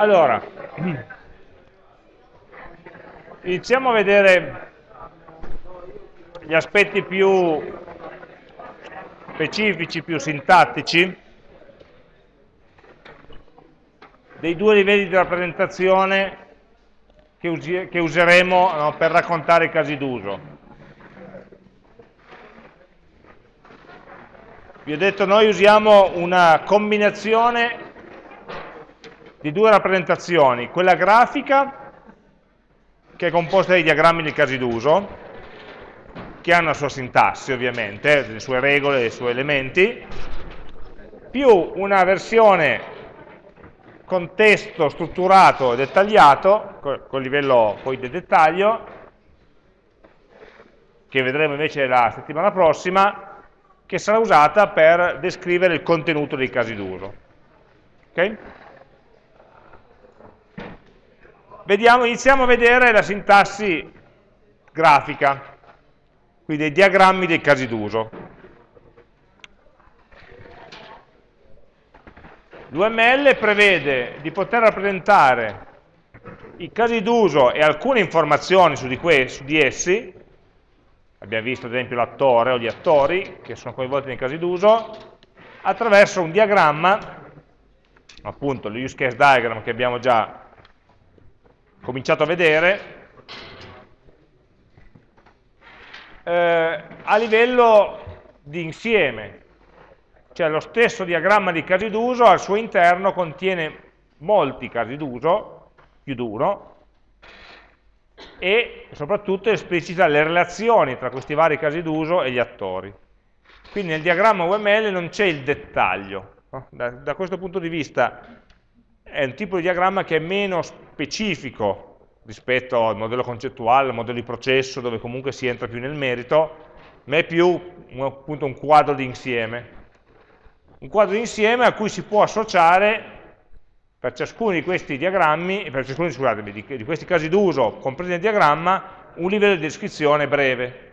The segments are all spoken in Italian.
Allora, iniziamo a vedere gli aspetti più specifici, più sintattici dei due livelli di rappresentazione che, che useremo no, per raccontare i casi d'uso. Vi ho detto noi usiamo una combinazione di due rappresentazioni, quella grafica, che è composta dai diagrammi dei casi d'uso, che hanno la sua sintassi ovviamente, le sue regole, i suoi elementi, più una versione con testo strutturato e dettagliato, con livello poi di dettaglio, che vedremo invece la settimana prossima, che sarà usata per descrivere il contenuto dei casi d'uso. Okay? Vediamo, iniziamo a vedere la sintassi grafica, quindi dei diagrammi dei casi d'uso. L'UML prevede di poter rappresentare i casi d'uso e alcune informazioni su di, su di, essi, abbiamo visto ad esempio l'attore o gli attori che sono coinvolti nei casi d'uso, attraverso un diagramma, appunto l'use case diagram che abbiamo già cominciato a vedere, eh, a livello di insieme, cioè lo stesso diagramma di casi d'uso al suo interno contiene molti casi d'uso, più d'uno, e soprattutto esplicita le relazioni tra questi vari casi d'uso e gli attori. Quindi nel diagramma UML non c'è il dettaglio. Da, da questo punto di vista è un tipo di diagramma che è meno specifico rispetto al modello concettuale, al modello di processo, dove comunque si entra più nel merito, ma è più appunto un quadro di insieme. Un quadro di insieme a cui si può associare per ciascuno di questi diagrammi, per ciascuno di, di questi casi d'uso compresi nel diagramma, un livello di descrizione breve,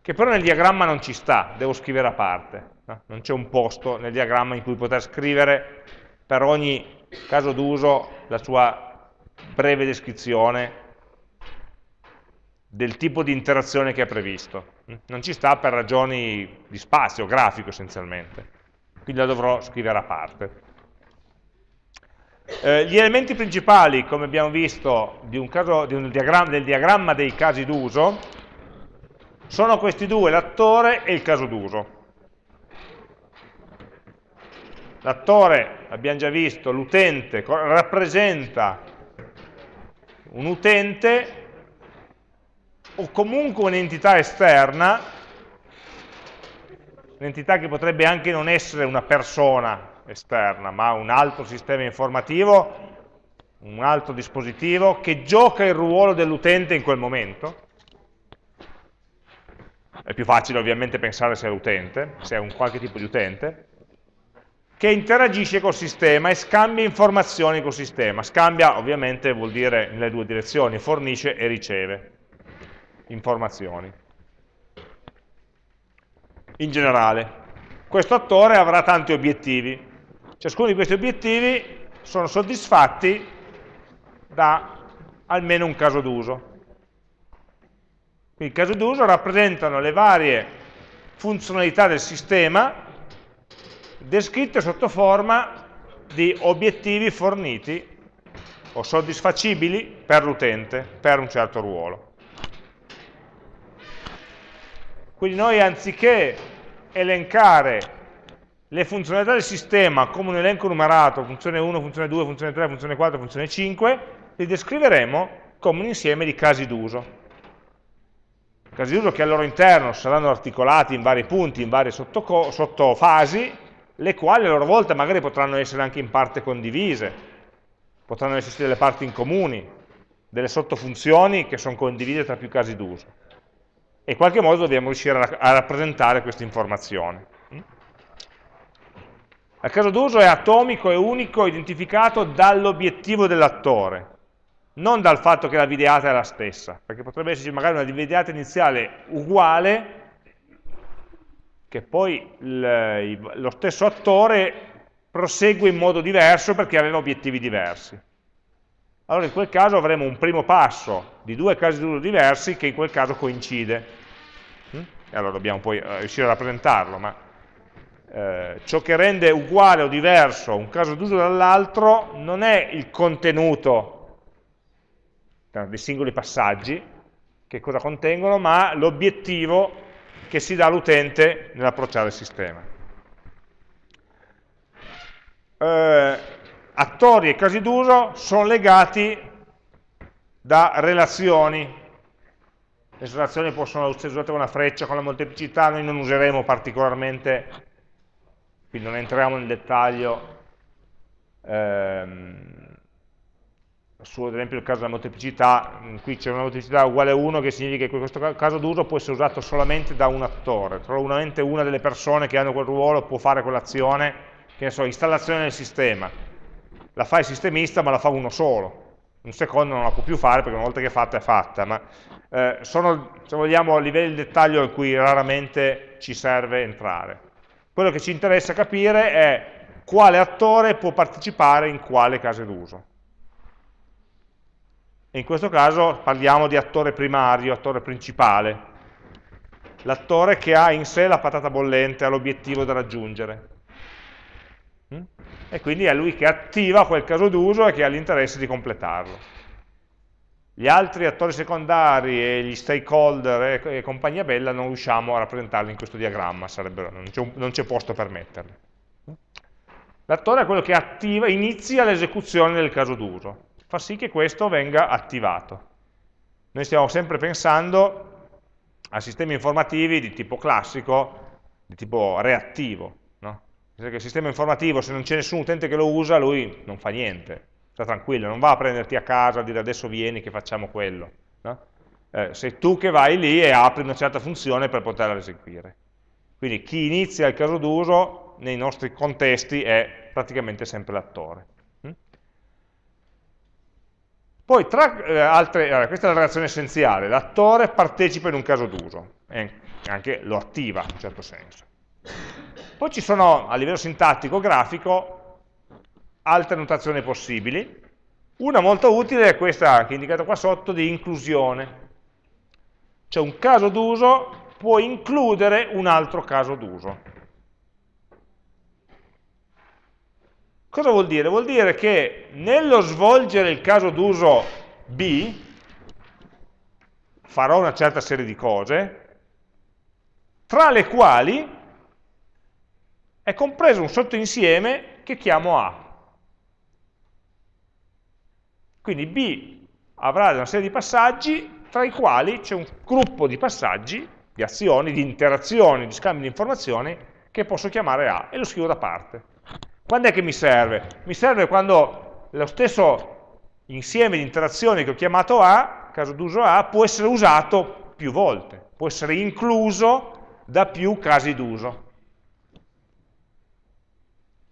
che però nel diagramma non ci sta, devo scrivere a parte. No? Non c'è un posto nel diagramma in cui poter scrivere per ogni caso d'uso la sua breve descrizione del tipo di interazione che è previsto. Non ci sta per ragioni di spazio, grafico essenzialmente, quindi la dovrò scrivere a parte. Eh, gli elementi principali, come abbiamo visto, di caso, di diagramma, del diagramma dei casi d'uso, sono questi due, l'attore e il caso d'uso. L'attore, abbiamo già visto, l'utente, rappresenta un utente o comunque un'entità esterna, un'entità che potrebbe anche non essere una persona esterna, ma un altro sistema informativo, un altro dispositivo che gioca il ruolo dell'utente in quel momento. È più facile ovviamente pensare se è l'utente, se è un qualche tipo di utente, che interagisce col sistema e scambia informazioni col sistema. Scambia ovviamente vuol dire nelle due direzioni, fornisce e riceve informazioni. In generale, questo attore avrà tanti obiettivi. Ciascuno di questi obiettivi sono soddisfatti da almeno un caso d'uso. Quindi i casi d'uso rappresentano le varie funzionalità del sistema descritte sotto forma di obiettivi forniti o soddisfacibili per l'utente, per un certo ruolo. Quindi noi anziché elencare le funzionalità del sistema come un elenco numerato, funzione 1, funzione 2, funzione 3, funzione 4, funzione 5, li descriveremo come un insieme di casi d'uso. Casi d'uso che al loro interno saranno articolati in vari punti, in varie sottofasi, le quali a loro volta magari potranno essere anche in parte condivise, potranno esserci delle parti in comuni, delle sottofunzioni che sono condivise tra più casi d'uso. E in qualche modo dobbiamo riuscire a, rappresentare questa informazione. Il caso d'uso è atomico e unico, identificato dall'obiettivo dell'attore, non dal fatto che la videata è la stessa, perché potrebbe esserci magari una videata iniziale uguale, che poi lo stesso attore prosegue in modo diverso perché aveva obiettivi diversi. allora in quel caso avremo un primo passo di due casi d'uso diversi che in quel caso coincide. Mm? E allora dobbiamo poi eh, riuscire a rappresentarlo, ma eh, ciò che rende uguale o diverso un caso d'uso dall'altro non è il contenuto dei singoli passaggi, che cosa contengono, ma l'obiettivo che si dà all'utente nell'approcciare il sistema. Eh, attori e casi d'uso sono legati da relazioni. Le relazioni possono essere usate con una freccia, con la molteplicità, noi non useremo particolarmente, quindi non entriamo nel dettaglio, ehm, su ad esempio il caso della molteplicità, qui c'è una molteplicità uguale a 1 che significa che questo caso d'uso può essere usato solamente da un attore, solamente una delle persone che hanno quel ruolo può fare quell'azione, che ne so, installazione del sistema, la fa il sistemista ma la fa uno solo, un secondo non la può più fare perché una volta che è fatta è fatta, ma eh, sono, se vogliamo, livelli di dettaglio in cui raramente ci serve entrare. Quello che ci interessa capire è quale attore può partecipare in quale caso d'uso. In questo caso parliamo di attore primario, attore principale, l'attore che ha in sé la patata bollente, ha l'obiettivo da raggiungere. Mm? E quindi è lui che attiva quel caso d'uso e che ha l'interesse di completarlo. Gli altri attori secondari e gli stakeholder e, compagnia bella non riusciamo a rappresentarli in questo diagramma, non c'è posto per metterli. L'attore è quello che attiva, inizia l'esecuzione del caso d'uso fa sì che questo venga attivato. Noi stiamo sempre pensando a sistemi informativi di tipo classico, di tipo reattivo. No? Perché il sistema informativo, se non c'è nessun utente che lo usa, lui non fa niente, sta tranquillo, non va a prenderti a casa, a dire adesso vieni che facciamo quello. No? Eh, sei tu che vai lì e apri una certa funzione per poterla eseguire. Quindi chi inizia il caso d'uso nei nostri contesti è praticamente sempre l'attore. Poi tra eh, altre, allora, questa è la relazione essenziale, l'attore partecipa in un caso d'uso, anche lo attiva in un certo senso. Poi ci sono a livello sintattico, grafico, altre notazioni possibili. Una molto utile è questa che è indicata qua sotto di inclusione. Cioè un caso d'uso può includere un altro caso d'uso. Cosa vuol dire? Vuol dire che nello svolgere il caso d'uso B farò una certa serie di cose, tra le quali è compreso un sottoinsieme che chiamo A. Quindi B avrà una serie di passaggi tra i quali c'è un gruppo di passaggi, di azioni, di interazioni, di scambi di informazioni che posso chiamare A e lo scrivo da parte. Quando è che mi serve? Mi serve quando lo stesso insieme di interazioni che ho chiamato A, caso d'uso A, può essere usato più volte, può essere incluso da più casi d'uso.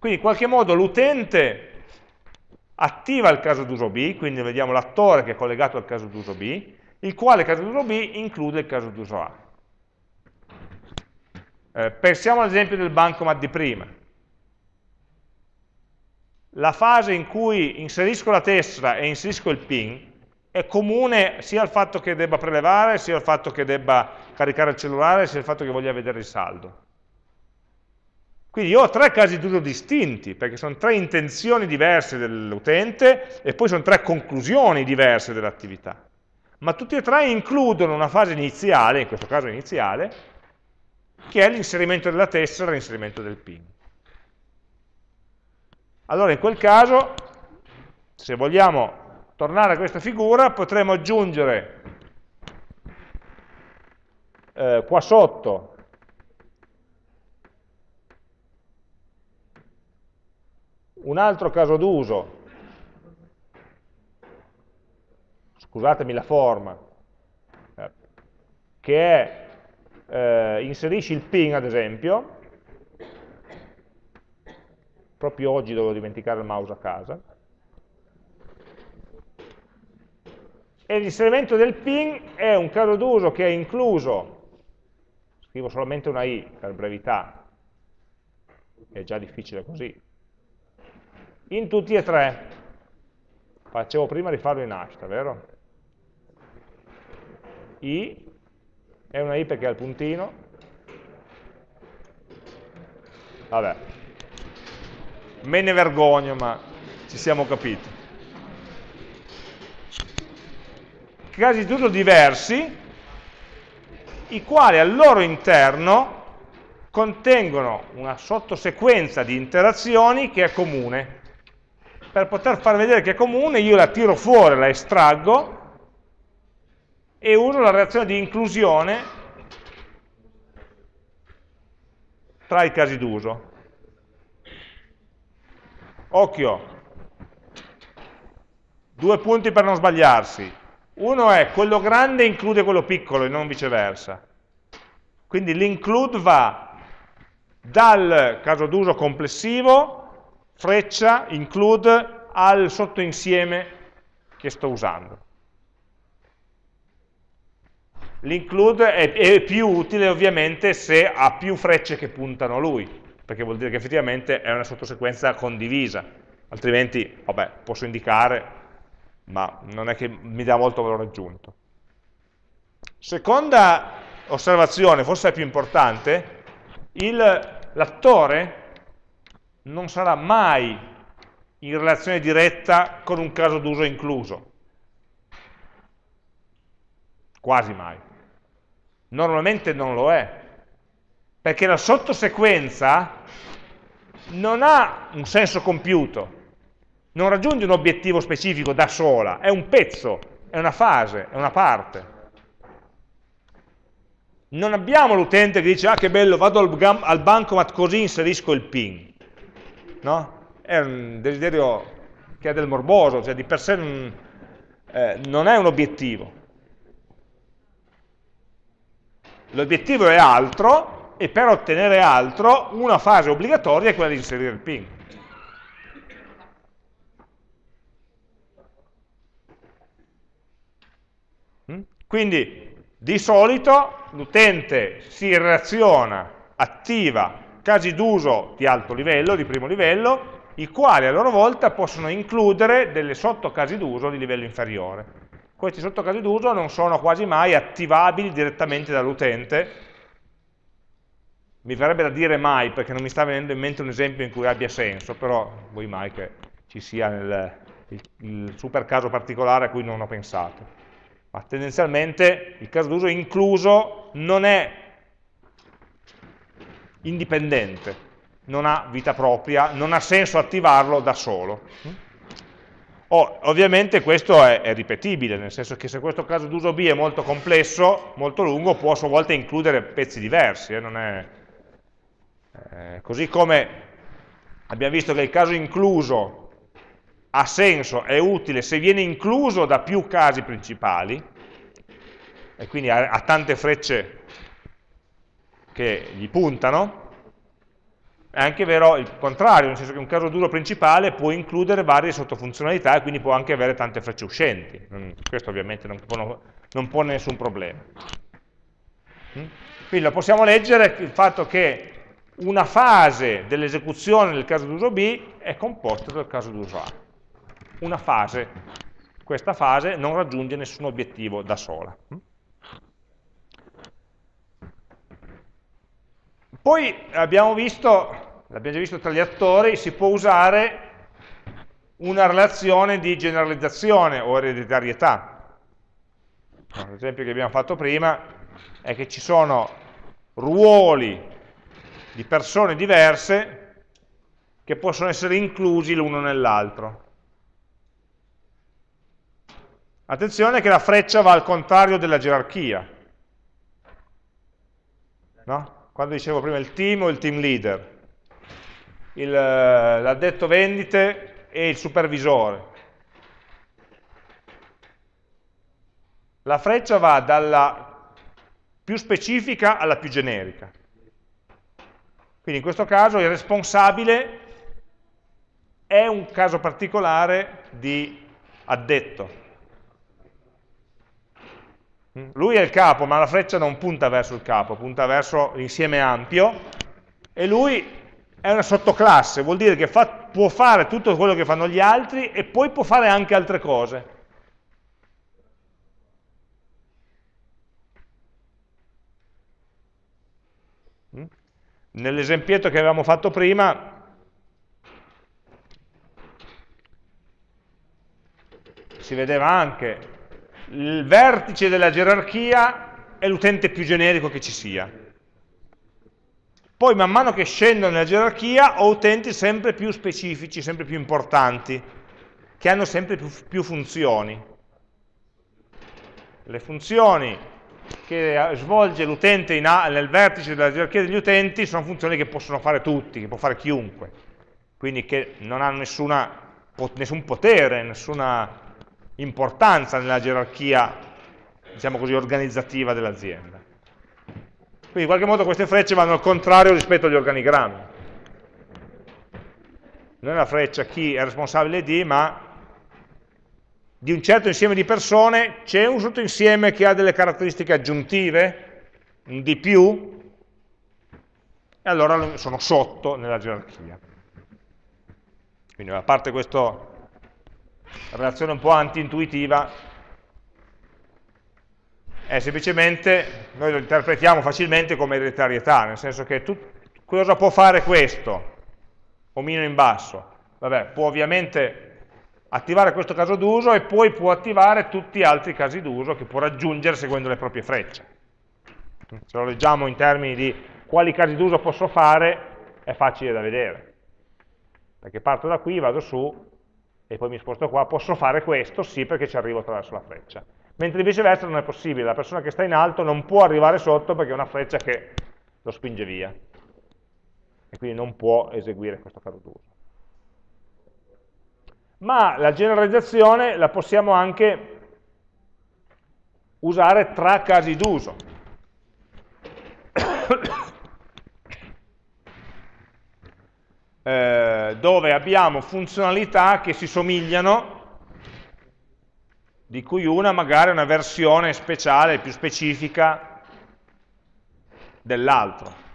Quindi in qualche modo l'utente attiva il caso d'uso B, quindi vediamo l'attore che è collegato al caso d'uso B, il quale caso d'uso B include il caso d'uso A. Eh, pensiamo all'esempio del bancomat di prima la fase in cui inserisco la tessera e inserisco il PIN è comune sia al fatto che debba prelevare, sia al fatto che debba caricare il cellulare, sia al fatto che voglia vedere il saldo. Quindi io ho tre casi d'uso distinti, perché sono tre intenzioni diverse dell'utente e poi sono tre conclusioni diverse dell'attività. Ma tutti e tre includono una fase iniziale, in questo caso iniziale, che è l'inserimento della tessera e l'inserimento del PIN. Allora in quel caso, se vogliamo tornare a questa figura, potremmo aggiungere eh, qua sotto un altro caso d'uso, scusatemi la forma, eh, che è eh, inserisci il ping ad esempio, proprio oggi dovevo dimenticare il mouse a casa, e l'inserimento del ping è un caso d'uso che è incluso, scrivo solamente una i per brevità, è già difficile così, in tutti e tre. facevo prima rifarlo in hashtag, vero? I è una I perché ha il puntino, vabbè, me ne vergogno ma ci siamo capiti. Casi d'uso diversi, i quali al loro interno contengono una sottosequenza di interazioni che è comune. Per poter far vedere che è comune io la tiro fuori, la estraggo e uso la reazione di inclusione tra i casi d'uso. Occhio, due punti per non sbagliarsi. Uno è quello grande include quello piccolo e non viceversa. Quindi l'include va dal caso d'uso complessivo, freccia, include, al sottoinsieme che sto usando. L'include è, è, più utile ovviamente se ha più frecce che puntano a lui, perché vuol dire che effettivamente è una sottosequenza condivisa, altrimenti, vabbè, posso indicare, ma non è che mi dà molto valore aggiunto. Seconda osservazione, forse è più importante, l'attore non sarà mai in relazione diretta con un caso d'uso incluso, quasi mai. Normalmente non lo è, perché la sottosequenza non ha un senso compiuto, non raggiunge un obiettivo specifico da sola, è un pezzo, è una fase, è una parte. Non abbiamo l'utente che dice, ah che bello, vado al, al bancomat così inserisco il PIN. No? È un desiderio che è del morboso, cioè di per sé non, eh, non è un obiettivo. L'obiettivo è altro e per ottenere altro una fase obbligatoria è quella di inserire il PIN. Mm? Quindi di solito l'utente si relaziona, attiva casi d'uso di alto livello, di primo livello, i quali a loro volta possono includere delle sottocasi d'uso di livello inferiore. Questi sottocasi d'uso non sono quasi mai attivabili direttamente dall'utente, mi verrebbe da dire mai perché non mi sta venendo in mente un esempio in cui abbia senso, però vuoi mai che ci sia nel, il, il super caso particolare a cui non ho pensato. Ma tendenzialmente il caso d'uso incluso non è indipendente, non ha vita propria, non ha senso attivarlo da solo. Oh, ovviamente questo è, è, ripetibile, nel senso che se questo caso d'uso B è molto complesso, molto lungo, può a sua volta includere pezzi diversi. Eh, è, eh, così come abbiamo visto che il caso incluso ha senso, è utile se viene incluso da più casi principali, e quindi ha, ha tante frecce che gli puntano, è anche vero il contrario, nel senso che un caso duro principale può includere varie sottofunzionalità e quindi può anche avere tante frecce uscenti. Questo ovviamente non, può, non pone nessun problema. Mm? Quindi lo possiamo leggere il fatto che una fase dell'esecuzione del caso d'uso B è composta dal caso d'uso A. Una fase. Questa fase non raggiunge nessun obiettivo da sola. Poi abbiamo visto, l'abbiamo già visto tra gli attori, si può usare una relazione di generalizzazione o ereditarietà. L'esempio che abbiamo fatto prima è che ci sono ruoli di persone diverse che possono essere inclusi l'uno nell'altro. Attenzione che la freccia va al contrario della gerarchia. No? quando dicevo prima il team o il team leader, eh, l'addetto vendite e il supervisore. La freccia va dalla più specifica alla più generica. Quindi in questo caso il responsabile è un caso particolare di addetto. Lui è il capo, ma la freccia non punta verso il capo, punta verso l'insieme ampio, e lui è una sottoclasse, vuol dire che fa, può fare tutto quello che fanno gli altri e poi può fare anche altre cose. Nell'esempietto che avevamo fatto prima, si vedeva anche il vertice della gerarchia è l'utente più generico che ci sia. Poi man mano che scendo nella gerarchia ho utenti sempre più specifici, sempre più importanti, che hanno sempre più, più funzioni. Le funzioni che svolge l'utente nel vertice della gerarchia degli utenti sono funzioni che possono fare tutti, che può fare chiunque, quindi che non hanno nessuna, nessun potere, nessuna importanza nella gerarchia, diciamo così, organizzativa dell'azienda. Quindi in qualche modo queste frecce vanno al contrario rispetto agli organigrammi. Non è la freccia chi è responsabile di, ma di un certo insieme di persone c'è un sottoinsieme che ha delle caratteristiche aggiuntive, un di più, e allora sono sotto nella gerarchia. Quindi a parte questa relazione un po' anti-intuitiva, è semplicemente, noi lo interpretiamo facilmente come ereditarietà, nel senso che tu, cosa può fare questo, omino in basso? Vabbè, può ovviamente attivare questo caso d'uso e poi può attivare tutti gli altri casi d'uso che può raggiungere seguendo le proprie frecce. Se lo leggiamo in termini di quali casi d'uso posso fare, è facile da vedere. Perché parto da qui, vado su e poi mi sposto qua, posso fare questo, sì, perché ci arrivo attraverso la freccia. Mentre viceversa non è possibile, la persona che sta in alto non può arrivare sotto perché è una freccia che lo spinge via. E quindi non può eseguire questo caso d'uso. Ma la generalizzazione la possiamo anche usare tra casi d'uso. eh, dove abbiamo funzionalità che si somigliano di cui una magari è una versione speciale, più specifica dell'altro.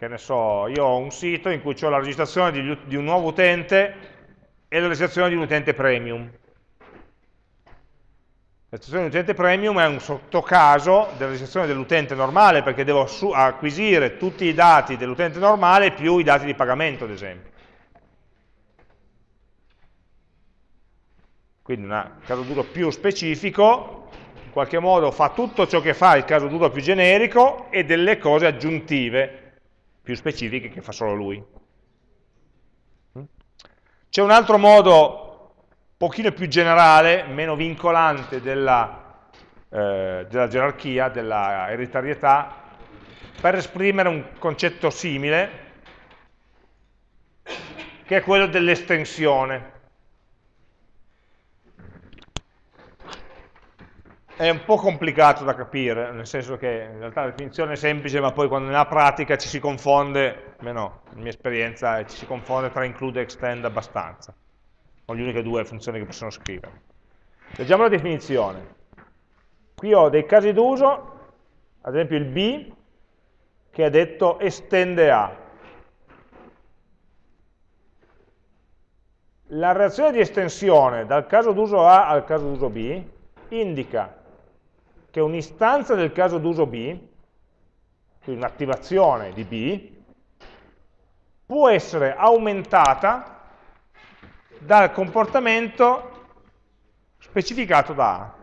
Che ne so, io ho un sito in cui ho la registrazione di, di un nuovo utente e la registrazione di un utente premium. La registrazione di utente premium è un sottocaso della registrazione dell'utente normale perché devo acquisire tutti i dati dell'utente normale più i dati di pagamento, ad esempio. quindi un caso duro più specifico, in qualche modo fa tutto ciò che fa il caso duro più generico e delle cose aggiuntive più specifiche che fa solo lui. C'è un altro modo un pochino più generale, meno vincolante della, eh, della gerarchia, della ereditarietà, per esprimere un concetto simile, che è quello dell'estensione. È un po' complicato da capire, nel senso che in realtà la definizione è semplice, ma poi quando nella pratica ci si confonde, almeno in mia esperienza, ci si confonde tra include e extend abbastanza. Sono le uniche due funzioni che possono scrivere. Leggiamo la definizione. Qui ho dei casi d'uso, ad esempio il B, che ha detto estende A. La reazione di estensione dal caso d'uso A al caso d'uso B indica che un'istanza del caso d'uso B, quindi un'attivazione di B, può essere aumentata dal comportamento specificato da A.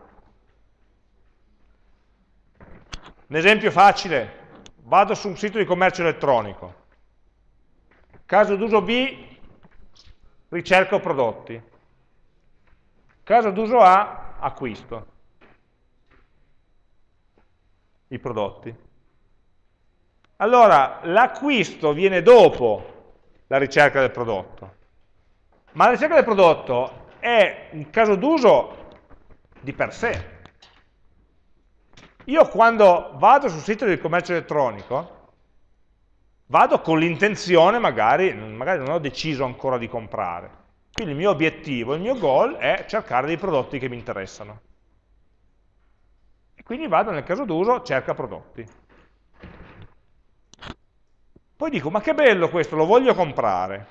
Un esempio facile, vado su un sito di commercio elettronico, caso d'uso B, ricerco prodotti, caso d'uso A, acquisto i prodotti. Allora, l'acquisto viene dopo la ricerca del prodotto, ma la ricerca del prodotto è un caso d'uso di per sé. Io quando vado sul sito del commercio elettronico, vado con l'intenzione, magari, magari non ho deciso ancora di comprare. Quindi il mio obiettivo, il mio goal è cercare dei prodotti che mi interessano. Quindi vado nel caso d'uso, cerca prodotti. Poi dico, ma che bello questo, lo voglio comprare.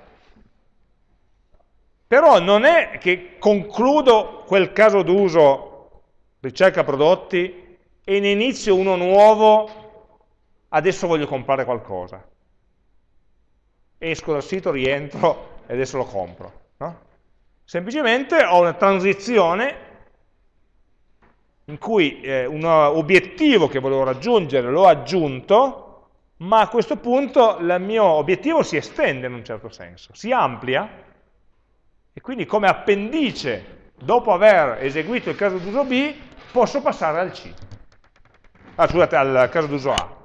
Però non è che concludo quel caso d'uso, ricerca prodotti, e ne inizio uno nuovo, adesso voglio comprare qualcosa. Esco dal sito, rientro e adesso lo compro. No? Semplicemente ho una transizione in cui eh, un obiettivo che volevo raggiungere l'ho aggiunto, ma a questo punto il mio obiettivo si estende in un certo senso, si amplia, e quindi come appendice, dopo aver eseguito il caso d'uso B, posso passare al C, ah, scusate, al caso d'uso A.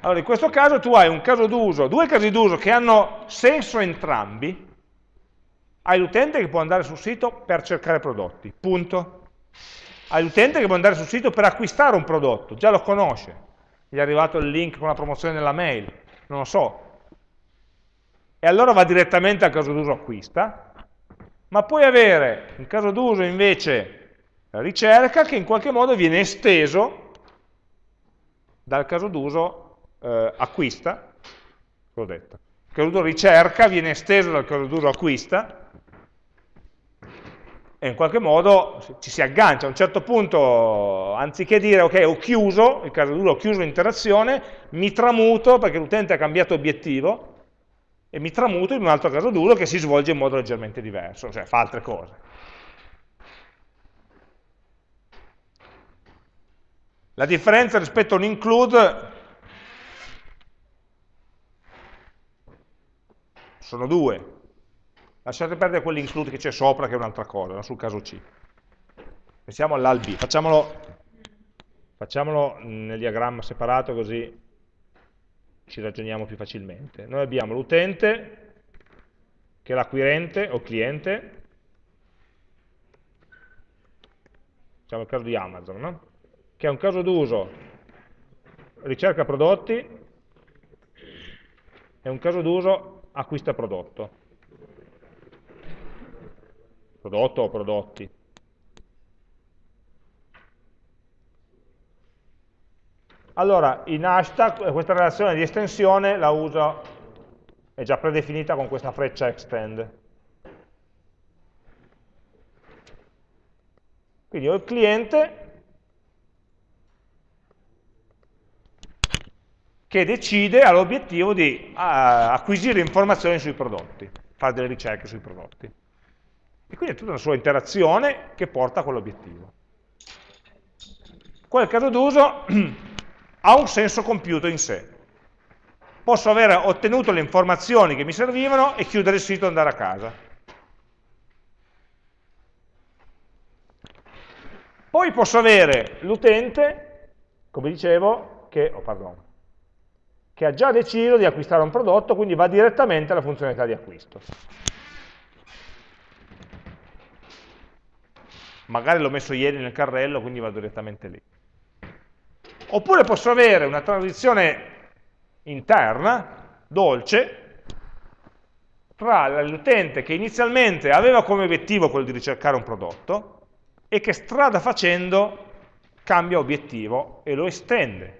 Allora, in questo caso tu hai un caso d'uso, due casi d'uso che hanno senso entrambi, hai l'utente che può andare sul sito per cercare prodotti, punto. Hai l'utente che può andare sul sito per acquistare un prodotto, già lo conosce, gli è arrivato il link con la promozione nella mail, non lo so. E allora va direttamente al caso d'uso acquista, ma puoi avere un caso d'uso invece ricerca che in qualche modo viene esteso dal caso d'uso eh, acquista, l'ho detto. Il caso ricerca viene esteso dal caso d'uso acquista e in qualche modo ci si aggancia. A un certo punto, anziché dire ok, ho chiuso, il caso d'uso ho chiuso l'interazione, mi tramuto perché l'utente ha cambiato obiettivo e mi tramuto in un altro caso d'uso che si svolge in modo leggermente diverso, cioè fa altre cose. La differenza rispetto a un include sono due. Lasciate perdere quell'include che c'è sopra, che è un'altra cosa, no? sul caso C. Pensiamo all'al B. Facciamolo, facciamolo nel diagramma separato così ci ragioniamo più facilmente. Noi abbiamo l'utente, che è l'acquirente o cliente, facciamo il caso di Amazon, no? che è un caso d'uso ricerca prodotti e un caso d'uso acquista prodotto. Prodotto o prodotti. Allora, in hashtag questa relazione di estensione la uso, è già predefinita con questa freccia extend. Quindi ho il cliente che decide, ha l'obiettivo di acquisire informazioni sui prodotti, fare delle ricerche sui prodotti. E quindi è tutta una sua interazione che porta a quell'obiettivo. Quel caso d'uso ha un senso compiuto in sé. Posso aver ottenuto le informazioni che mi servivano e chiudere il sito e andare a casa. Poi posso avere l'utente, come dicevo, che, oh, pardon, che ha già deciso di acquistare un prodotto, quindi va direttamente alla funzionalità di acquisto. Magari l'ho messo ieri nel carrello, quindi vado direttamente lì. Oppure posso avere una transizione interna, dolce, tra l'utente che inizialmente aveva come obiettivo quello di ricercare un prodotto e che strada facendo cambia obiettivo e lo estende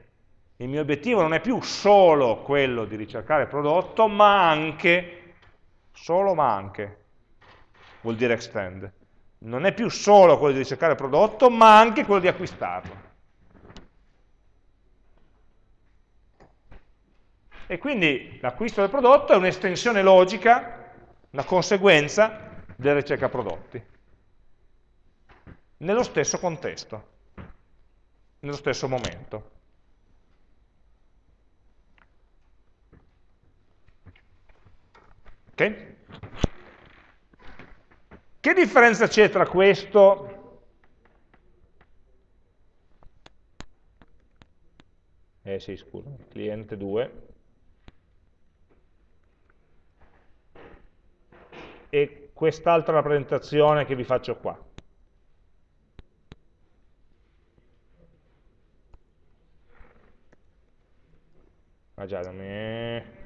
il mio obiettivo non è più solo quello di ricercare prodotto, ma anche, solo ma anche, vuol dire extend. Non è più solo quello di ricercare prodotto, ma anche quello di acquistarlo. E quindi l'acquisto del prodotto è un'estensione logica, una conseguenza della ricerca prodotti, nello stesso contesto, nello stesso momento. Okay? Che differenza c'è tra questo eh sì, scusa, cliente 2 e quest'altra rappresentazione che vi faccio qua? Ah già, da me...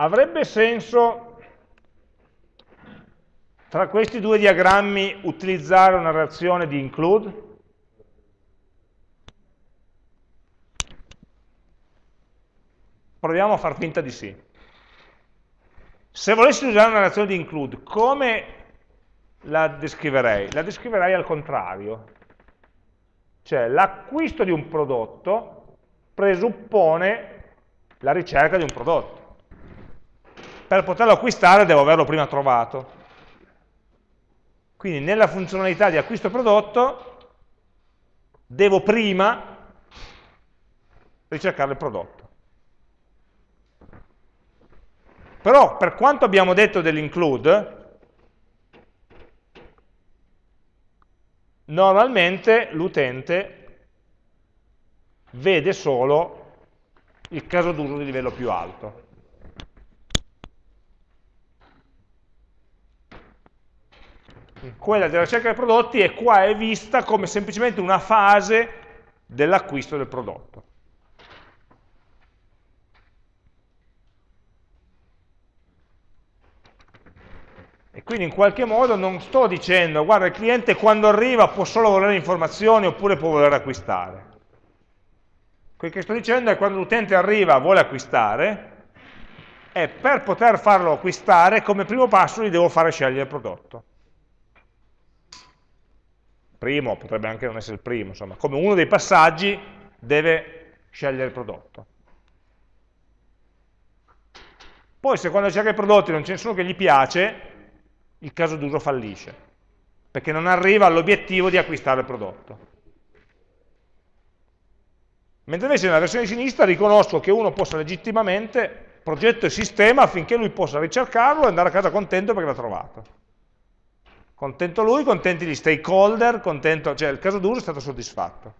avrebbe senso tra questi due diagrammi utilizzare una reazione di include? Proviamo a far finta di sì. Se volessi usare una reazione di include, come la descriverei? La descriverei al contrario. Cioè l'acquisto di un prodotto presuppone la ricerca di un prodotto. Per poterlo acquistare devo averlo prima trovato. Quindi nella funzionalità di acquisto prodotto devo prima ricercare il prodotto. Però per quanto abbiamo detto dell'include, normalmente l'utente vede solo il caso d'uso di livello più alto. Quella della ricerca dei prodotti è qua è vista come semplicemente una fase dell'acquisto del prodotto. E quindi in qualche modo non sto dicendo, guarda, il cliente quando arriva può solo volere informazioni oppure può voler acquistare. Quel che sto dicendo è che quando l'utente arriva e vuole acquistare, e per poter farlo acquistare, come primo passo gli devo fare scegliere il prodotto. Primo, potrebbe anche non essere il primo, insomma, come uno dei passaggi deve scegliere il prodotto. Poi se quando cerca i prodotti non c'è nessuno che gli piace, il caso d'uso fallisce, perché non arriva all'obiettivo di acquistare il prodotto. Mentre invece nella versione sinistra riconosco che uno possa legittimamente progetto il sistema affinché lui possa ricercarlo e andare a casa contento perché l'ha trovato. Contento lui, contenti gli stakeholder, contento, cioè il caso d'uso è stato soddisfatto.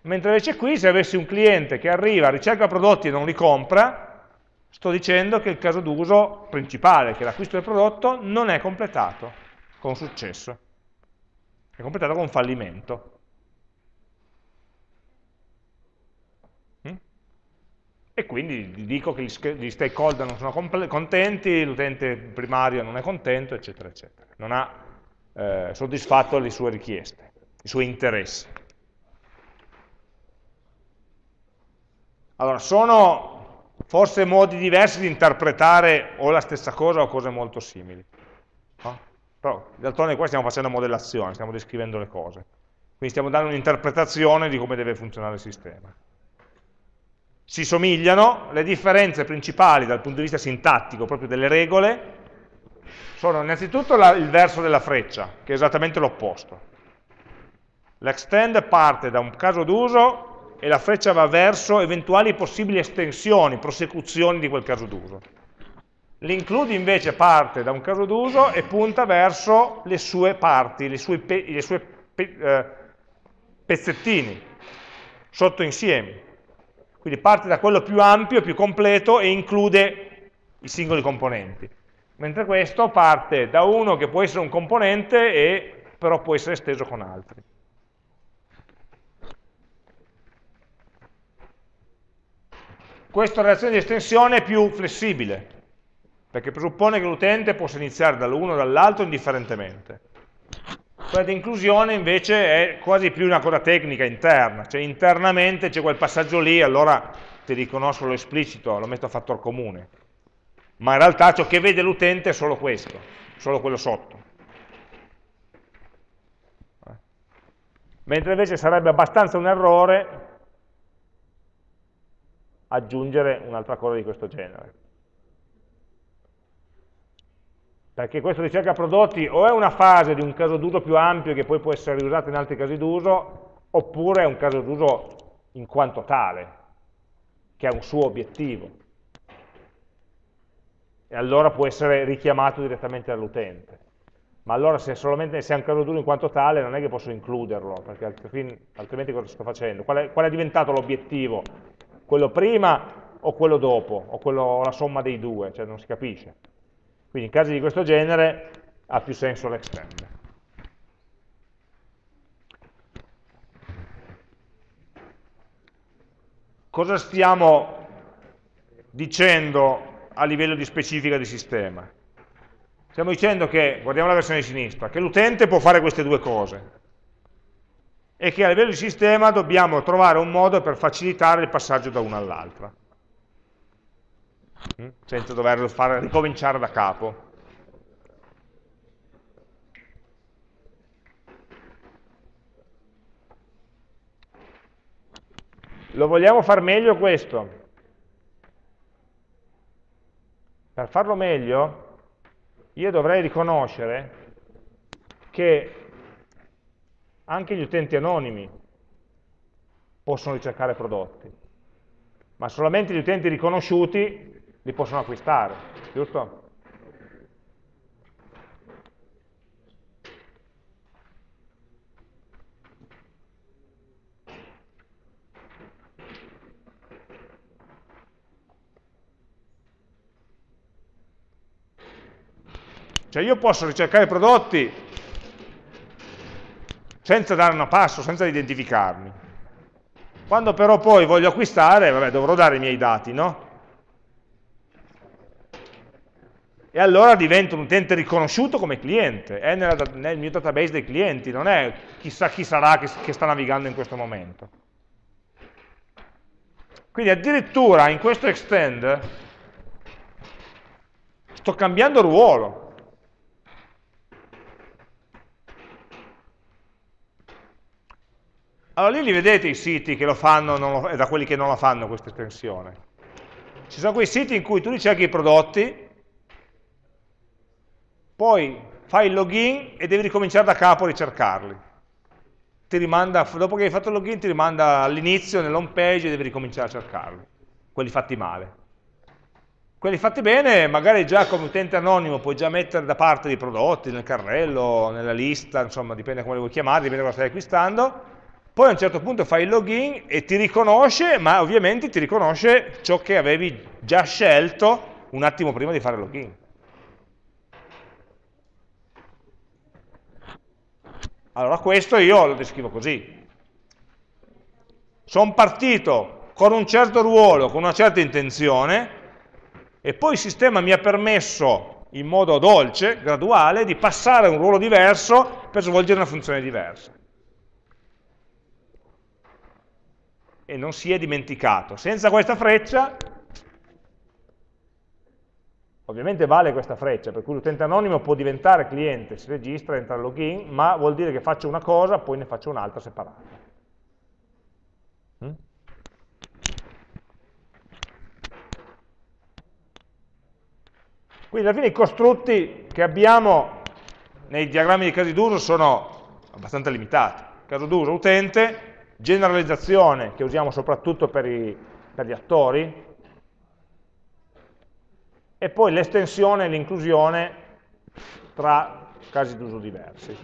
Mentre invece qui, se avessi un cliente che arriva, ricerca prodotti e non li compra, sto dicendo che il caso d'uso principale, che è l'acquisto del prodotto, non è completato con successo. È completato con fallimento. E quindi dico che gli stakeholder non sono contenti, l'utente primario non è contento, eccetera, eccetera. Non ha eh, soddisfatto le sue richieste, i suoi interessi. Allora, sono forse modi diversi di interpretare o la stessa cosa o cose molto simili. No? Però, d'altronde qua stiamo facendo modellazione, stiamo descrivendo le cose. Quindi stiamo dando un'interpretazione di come deve funzionare il sistema si somigliano, le differenze principali dal punto di vista sintattico, proprio delle regole, sono innanzitutto la, il verso della freccia, che è esattamente l'opposto. L'extend parte da un caso d'uso e la freccia va verso eventuali possibili estensioni, prosecuzioni di quel caso d'uso. L'include invece parte da un caso d'uso e punta verso le sue parti, le sue pe eh, pezzettini, sottoinsiemi. Quindi parte da quello più ampio, più completo e include i singoli componenti. Mentre questo parte da uno che può essere un componente e però può essere esteso con altri. Questa relazione di estensione è più flessibile, perché presuppone che l'utente possa iniziare dall'uno o dall'altro indifferentemente. Quella di inclusione invece è quasi più una cosa tecnica interna, cioè internamente c'è quel passaggio lì, allora ti riconosco lo esplicito, lo metto a fattor comune. Ma in realtà ciò che vede l'utente è solo questo, solo quello sotto. Mentre invece sarebbe abbastanza un errore aggiungere un'altra cosa di questo genere. Perché questo ricerca prodotti o è una fase di un caso d'uso più ampio che poi può essere riusato in altri casi d'uso, oppure è un caso d'uso in quanto tale, che ha un suo obiettivo. E allora può essere richiamato direttamente dall'utente. Ma allora se, solamente, se è un caso d'uso in quanto tale non è che posso includerlo, perché altrimenti cosa sto facendo? Qual è, qual è diventato l'obiettivo? Quello prima o quello dopo? O, quello, la somma dei due? Cioè non si capisce. Quindi in casi di questo genere ha più senso l'extend. Cosa stiamo dicendo a livello di specifica di sistema? Stiamo dicendo che, guardiamo la versione di sinistra, che l'utente può fare queste due cose e che a livello di sistema dobbiamo trovare un modo per facilitare il passaggio da una all'altra? Senza doverlo fare ricominciare da capo. Lo vogliamo far meglio questo? Per farlo meglio io dovrei riconoscere che anche gli utenti anonimi possono ricercare prodotti, ma solamente gli utenti riconosciuti li possono acquistare, giusto? Cioè io posso ricercare prodotti senza dare una passo, senza identificarmi. Quando però poi voglio acquistare, vabbè, dovrò dare i miei dati, no? E allora divento un utente riconosciuto come cliente, è nella, nel mio database dei clienti, non è chissà chi sarà che, che sta navigando in questo momento. Quindi addirittura in questo extend sto cambiando ruolo. Allora lì li vedete i siti che lo fanno lo, da quelli che non la fanno questa estensione. Ci sono quei siti in cui tu ricerchi i prodotti, poi fai il login e devi ricominciare da capo a ricercarli. Rimanda, dopo che hai fatto il login ti rimanda all'inizio nell'home page e devi ricominciare a cercarli, quelli fatti male. Quelli fatti bene, magari già come utente anonimo puoi già mettere da parte dei prodotti, nel carrello, nella lista, insomma dipende come li vuoi chiamare, dipende da cosa stai acquistando, poi a un certo punto fai il login e ti riconosce, ma ovviamente ti riconosce ciò che avevi già scelto un attimo prima di fare il login. Allora questo io lo descrivo così. Sono partito con un certo ruolo, con una certa intenzione, e poi il sistema mi ha permesso in modo dolce, graduale, di passare a un ruolo diverso per svolgere una funzione diversa. e non si è dimenticato. Senza questa freccia, ovviamente vale questa freccia, per cui l'utente anonimo può diventare cliente, si registra, entra al login, ma vuol dire che faccio una cosa, poi ne faccio un'altra separata. Mm? Quindi alla fine i costrutti che abbiamo nei diagrammi di casi d'uso sono abbastanza limitati. Caso d'uso utente, generalizzazione che usiamo soprattutto per, i, per gli attori, e poi l'estensione e l'inclusione tra casi d'uso diversi.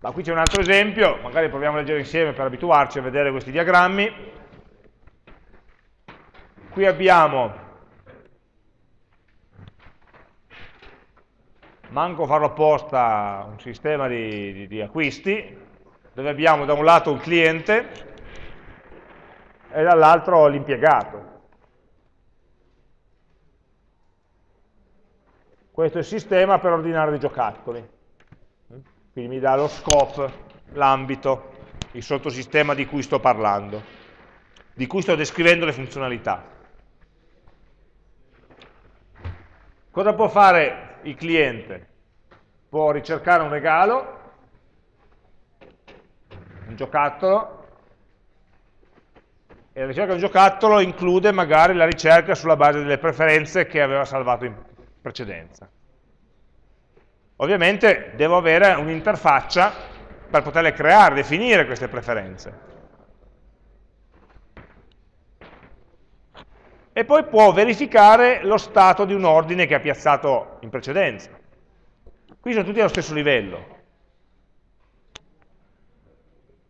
Ma qui c'è un altro esempio, magari proviamo a leggere insieme per abituarci a vedere questi diagrammi. Qui abbiamo manco farlo apposta un sistema di, di, di acquisti, dove abbiamo da un lato un cliente e dall'altro l'impiegato. Questo è il sistema per ordinare dei giocattoli. Quindi mi dà lo scope, l'ambito, il sottosistema di cui sto parlando, di cui sto descrivendo le funzionalità. Cosa può fare il cliente può ricercare un regalo, un giocattolo, e la ricerca di un giocattolo include magari la ricerca sulla base delle preferenze che aveva salvato in precedenza. Ovviamente devo avere un'interfaccia per poterle creare, definire queste preferenze. e poi può verificare lo stato di un ordine che ha piazzato in precedenza. Qui sono tutti allo stesso livello.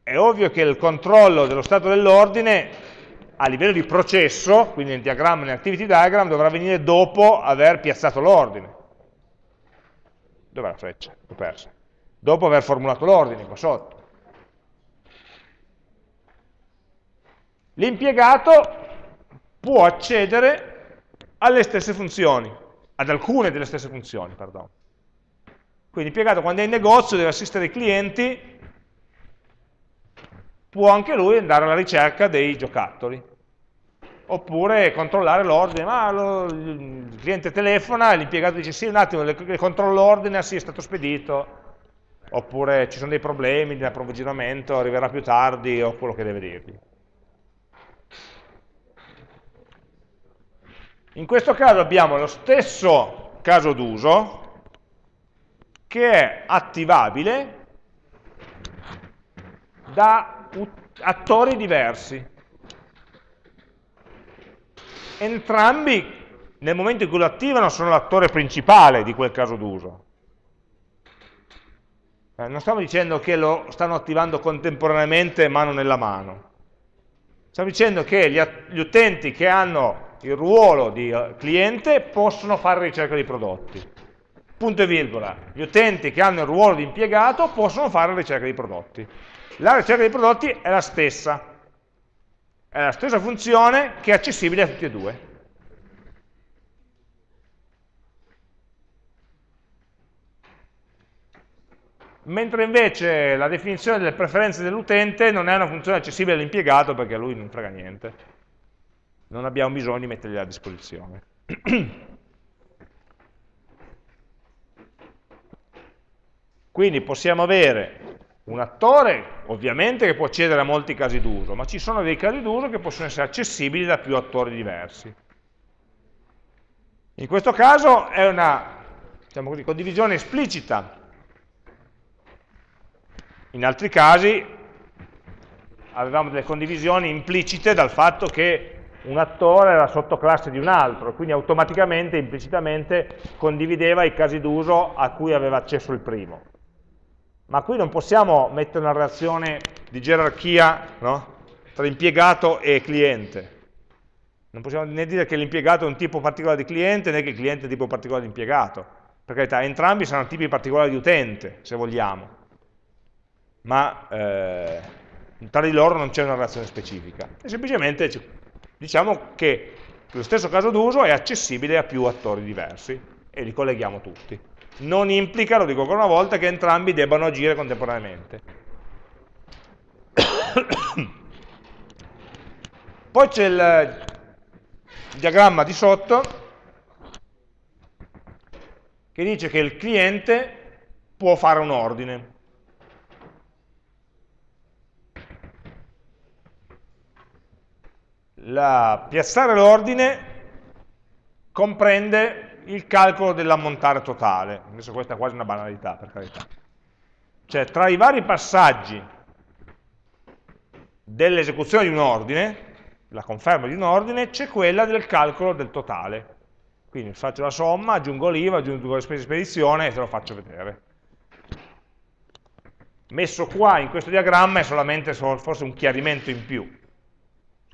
È ovvio che il controllo dello stato dell'ordine a livello di processo, quindi nel diagramma e nell'activity diagram, dovrà venire dopo aver piazzato l'ordine. Dov'è la freccia? L'ho persa. Dopo aver formulato l'ordine qua sotto. L'impiegato può accedere alle stesse funzioni, ad alcune delle stesse funzioni, perdono. Quindi l'impiegato quando è in negozio deve assistere i clienti può anche lui andare alla ricerca dei giocattoli. Oppure controllare l'ordine, ma lo, il cliente telefona l'impiegato dice sì, un attimo, le, le controllo l'ordine, sì, è stato spedito. Oppure ci sono dei problemi di approvvigionamento, arriverà più tardi, o quello che deve dirgli. In questo caso abbiamo lo stesso caso d'uso, che è attivabile da attori diversi. Entrambi, nel momento in cui lo attivano, sono l'attore principale di quel caso d'uso. Eh, non stiamo dicendo che lo stanno attivando contemporaneamente mano nella mano. Stiamo dicendo che gli, gli utenti che hanno il ruolo di eh, cliente possono fare ricerca di prodotti punto e virgola, gli utenti che hanno il ruolo di impiegato possono fare ricerca di prodotti. La ricerca di prodotti è la stessa, è la stessa funzione che è accessibile a tutti e due. Mentre invece la definizione delle preferenze dell'utente non è una funzione accessibile all'impiegato perché a lui non frega niente. Non abbiamo bisogno di mettergliela a disposizione. Quindi possiamo avere un attore, ovviamente, che può accedere a molti casi d'uso, ma ci sono dei casi d'uso che possono essere accessibili da più attori diversi. In questo caso è una diciamo così, condivisione esplicita. In altri casi avevamo delle condivisioni implicite dal fatto che un attore era sottoclasse di un altro, quindi automaticamente, implicitamente, condivideva i casi d'uso a cui aveva accesso il primo ma qui non possiamo mettere una relazione di gerarchia no? tra impiegato e cliente. Non possiamo né dire che l'impiegato è un tipo particolare di cliente, né che il cliente è un tipo particolare di impiegato. Per carità, entrambi saranno tipi particolari di utente, se vogliamo. Ma eh, tra di loro non c'è una relazione specifica. E semplicemente diciamo che lo stesso caso d'uso è accessibile a più attori diversi e li colleghiamo tutti non implica, lo dico ancora una volta, che entrambi debbano agire contemporaneamente. Poi c'è il diagramma di sotto che dice che il cliente può fare un ordine. La, piazzare l'ordine comprende il calcolo dell'ammontare totale. Adesso questa è quasi una banalità, per carità. Cioè, tra i vari passaggi dell'esecuzione di un ordine, la conferma di un ordine, c'è quella del calcolo del totale. Quindi faccio la somma, aggiungo l'IVA, aggiungo le spese di spedizione e te lo faccio vedere. Messo qua in questo diagramma è solamente forse un chiarimento in più,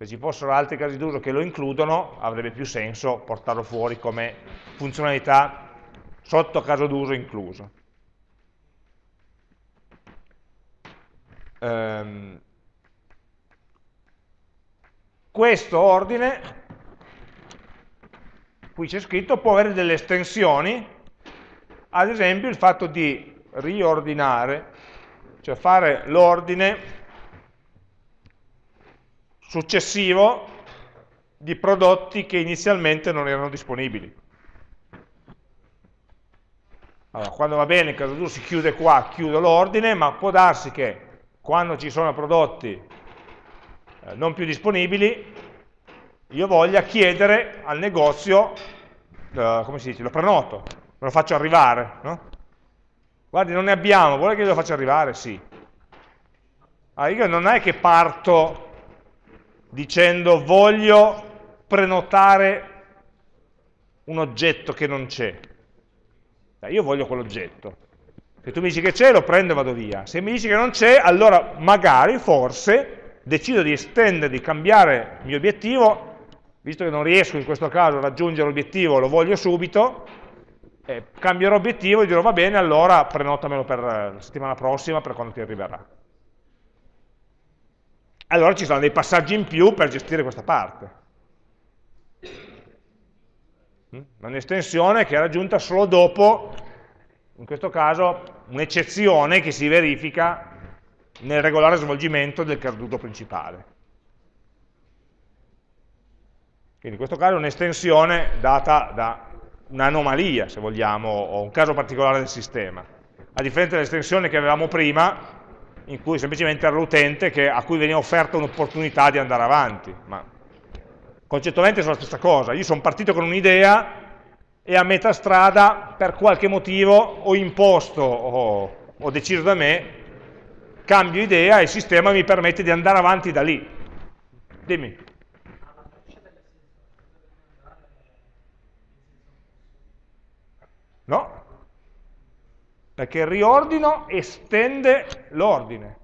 se ci fossero altri casi d'uso che lo includono, avrebbe più senso portarlo fuori come funzionalità sotto caso d'uso incluso. Um, questo ordine, qui c'è scritto, può avere delle estensioni, ad esempio il fatto di riordinare, cioè fare l'ordine successivo di prodotti che inizialmente non erano disponibili. Allora, quando va bene il caso d'uso si chiude qua, chiudo l'ordine, ma può darsi che quando ci sono prodotti eh, non più disponibili, io voglia chiedere al negozio, eh, come si dice, lo prenoto, me lo faccio arrivare, no? Guardi, non ne abbiamo, vuole che io lo faccia arrivare? Sì. Allora, io non è che parto dicendo voglio prenotare un oggetto che non c'è. Io voglio quell'oggetto. Se tu mi dici che c'è, lo prendo e vado via. Se mi dici che non c'è, allora magari, forse, decido di estendere, di cambiare il mio obiettivo, visto che non riesco in questo caso a raggiungere l'obiettivo, lo voglio subito, eh, cambierò obiettivo e dirò va bene, allora prenotamelo per la settimana prossima, per quando ti arriverà. Allora ci saranno dei passaggi in più per gestire questa parte. Mm? Un'estensione che è raggiunta solo dopo, in questo caso, un'eccezione che si verifica nel regolare svolgimento del caduto principale. Quindi in questo caso è un'estensione data da un'anomalia, se vogliamo, o un caso particolare del sistema, a differenza dell'estensione che avevamo prima, in cui semplicemente era l'utente a cui veniva offerta un'opportunità di andare avanti, ma concettualmente sono la stessa cosa, io sono partito con un'idea e a metà strada per qualche motivo ho imposto o ho deciso da me, cambio idea e il sistema mi permette di andare avanti da lì. Dimmi. No, perché il riordino estende l'ordine.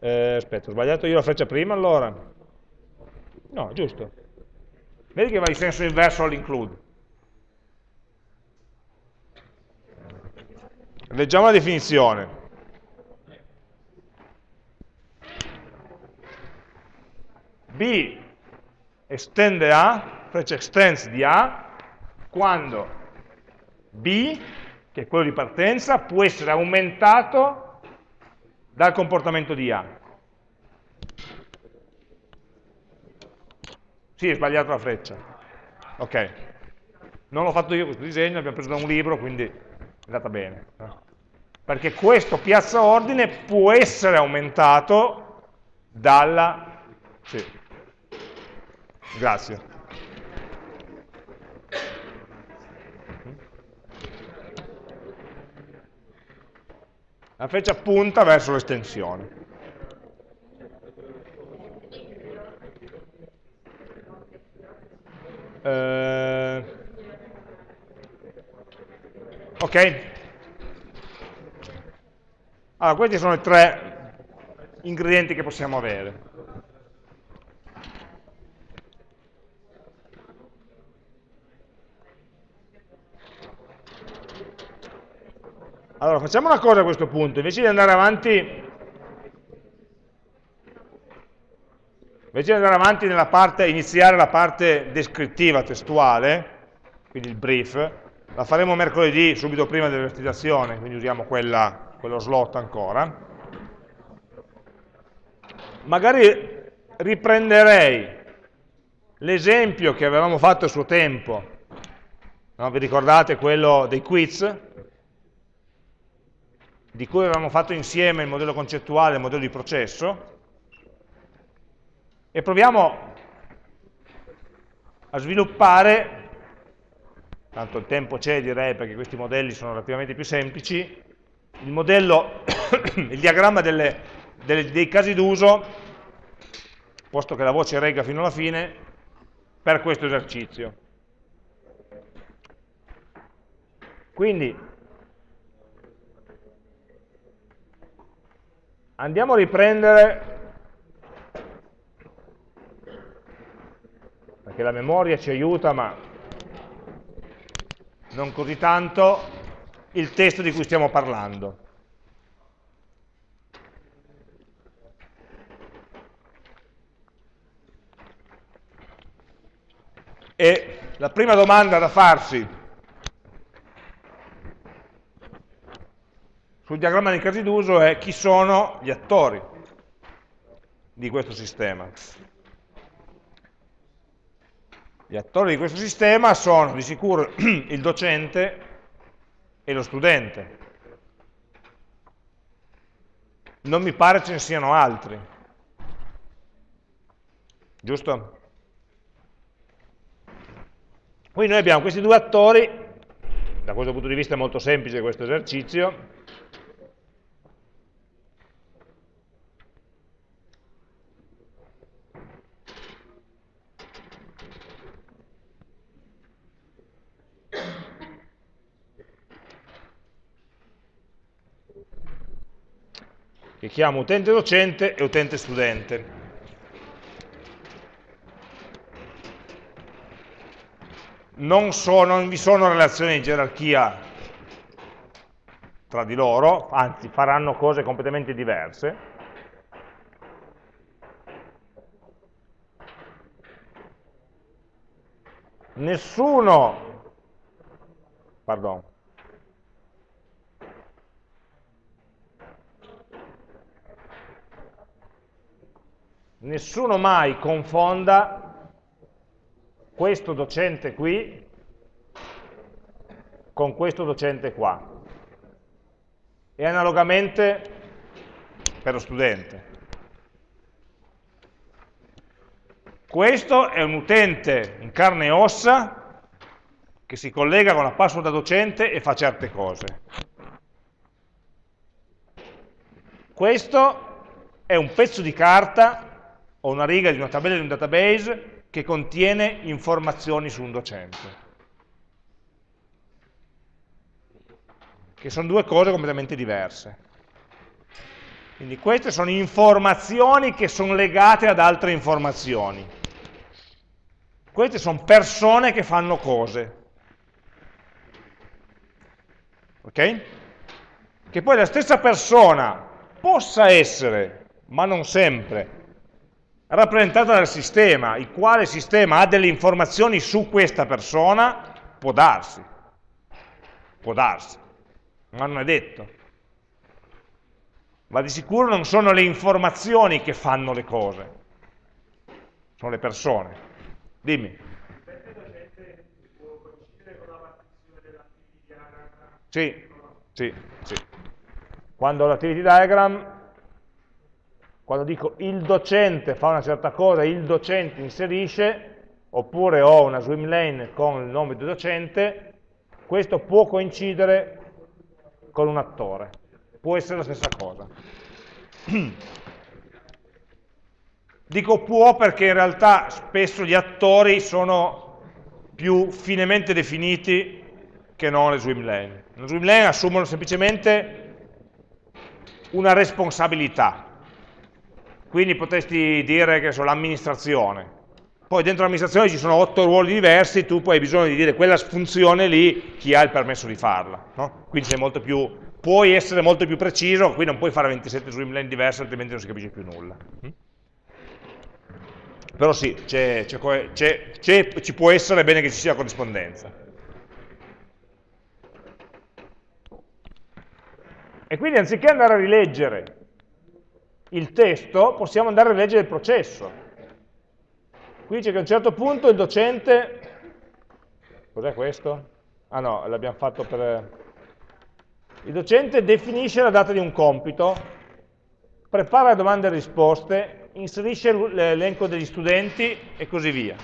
Eh, aspetta, ho sbagliato io la freccia prima allora? No, giusto. Vedi che va in senso inverso all'include. Leggiamo la definizione. B estende A, freccia extends di A, quando B, che è quello di partenza, può essere aumentato dal comportamento di A. Sì, è sbagliato la freccia. Ok. Non l'ho fatto io questo disegno, l'abbiamo preso da un libro, quindi è andata bene. Perché questo piazza ordine può essere aumentato dalla... Sì. Grazie. La freccia punta verso l'estensione. Eh, ok? Allora, questi sono i tre ingredienti che possiamo avere. Allora, facciamo una cosa a questo punto, invece di andare avanti, invece di andare avanti nella parte, iniziare la parte descrittiva, testuale, quindi il brief, la faremo mercoledì, subito prima dell'esercitazione, quindi usiamo quella, quello slot ancora. Magari riprenderei l'esempio che avevamo fatto a suo tempo, no? vi ricordate quello dei quiz? Di cui avevamo fatto insieme il modello concettuale e il modello di processo, e proviamo a sviluppare, tanto il tempo c'è direi perché questi modelli sono relativamente più semplici, il modello, il diagramma delle, delle, dei casi d'uso, posto che la voce regga fino alla fine, per questo esercizio. Quindi Andiamo a riprendere, perché la memoria ci aiuta, ma non così tanto, il testo di cui stiamo parlando. E la prima domanda da farsi sul diagramma dei casi d'uso è chi sono gli attori di questo sistema. Gli attori di questo sistema sono di sicuro il docente e lo studente. Non mi pare ce ne siano altri. Giusto? Quindi noi abbiamo questi due attori, da questo punto di vista è molto semplice questo esercizio, che chiamo utente docente e utente studente. non, so, non vi sono relazioni di gerarchia tra di loro, anzi faranno cose completamente diverse, nessuno, pardon, nessuno mai confonda questo docente qui con questo docente qua e analogamente per lo studente. Questo è un utente in carne e ossa che si collega con la password da docente e fa certe cose. Questo è un pezzo di carta ho una riga di una tabella di un database che contiene informazioni su un docente. Che sono due cose completamente diverse. Quindi queste sono informazioni che sono legate ad altre informazioni. Queste sono persone che fanno cose. Ok? Che poi la stessa persona possa essere, ma non sempre, rappresentata dal sistema, il quale sistema ha delle informazioni su questa persona, può darsi, può darsi, ma non è detto. Ma di sicuro non sono le informazioni che fanno le cose, sono le persone. Dimmi. Sì, sì, sì. Quando l'activity diagram quando dico il docente fa una certa cosa, il docente inserisce, oppure ho una swim lane con il nome del docente, questo può coincidere con un attore, può essere la stessa cosa. Dico può perché in realtà spesso gli attori sono più finemente definiti che non le swim lane. Le swim lane assumono semplicemente una responsabilità, quindi potresti dire che sono l'amministrazione. Poi dentro l'amministrazione ci sono otto ruoli diversi, tu poi hai bisogno di dire quella funzione lì, chi ha il permesso di farla. No? Quindi più, puoi essere molto più preciso, qui non puoi fare 27 swimlane diverse, altrimenti non si capisce più nulla. Però sì, c è, c è, ci può essere, è bene che ci sia corrispondenza. E quindi anziché andare a rileggere il testo, possiamo andare a leggere il processo. Qui dice che a un certo punto il docente, cos'è questo? Ah no, l'abbiamo fatto per... Il docente definisce la data di un compito, prepara domande e risposte, inserisce l'elenco degli studenti e così via.